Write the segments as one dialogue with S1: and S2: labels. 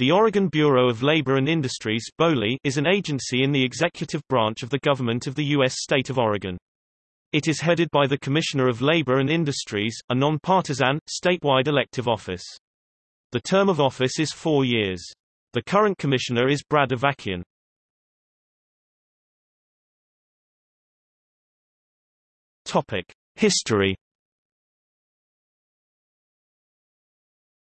S1: The Oregon Bureau of Labor and Industries is an agency in the executive branch of the government of the U.S. state of Oregon. It is headed by the Commissioner of Labor and Industries, a non-partisan, statewide elective office. The term of office is four years. The current commissioner is Brad Avakian. History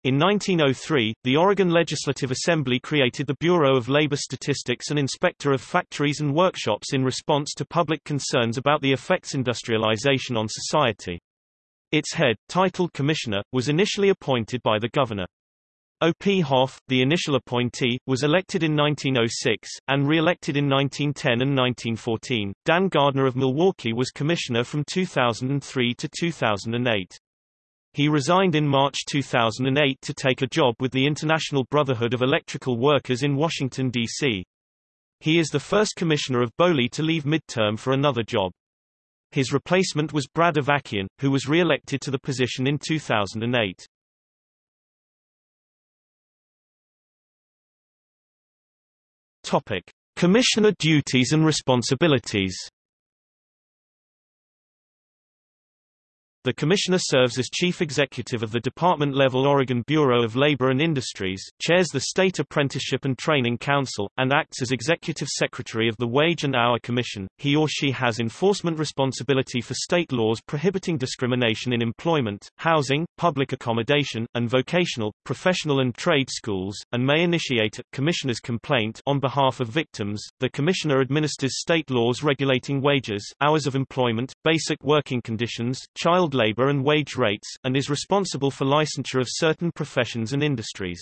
S1: In 1903, the Oregon Legislative Assembly created the Bureau of Labor Statistics and Inspector of Factories and Workshops in response to public concerns about the effects industrialization on society. Its head, titled Commissioner, was initially appointed by the governor. O.P. Hoff, the initial appointee, was elected in 1906, and re-elected in 1910 and 1914. Dan Gardner of Milwaukie was commissioner from 2003 to 2008. He resigned in March 2008 to take a job with the International Brotherhood of Electrical Workers in Washington, D.C. He is the first commissioner of BOLI to leave midterm for another job. His replacement was Brad Avakian, who was re-elected to the position in 2008. Topic: Commissioner duties and responsibilities. The Commissioner serves as Chief Executive of the department-level Oregon Bureau of Labor and Industries, chairs the State Apprenticeship and Training Council, and acts as Executive Secretary of the Wage and Hour Commission. He or she has enforcement responsibility for state laws prohibiting discrimination in employment, housing, public accommodation, and vocational, professional and trade schools, and may initiate a Commissioner's complaint on behalf of victims. The Commissioner administers state laws regulating wages, hours of employment, basic working conditions, child labor and wage rates, and is responsible for licensure of certain professions and industries.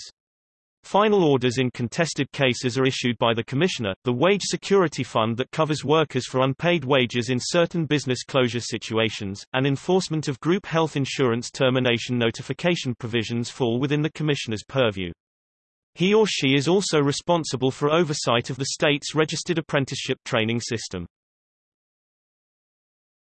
S1: Final orders in contested cases are issued by the Commissioner, the Wage Security Fund that covers workers for unpaid wages in certain business closure situations, and enforcement of group health insurance termination notification provisions fall within the Commissioner's purview. He or she is also responsible for oversight of the state's registered apprenticeship training system.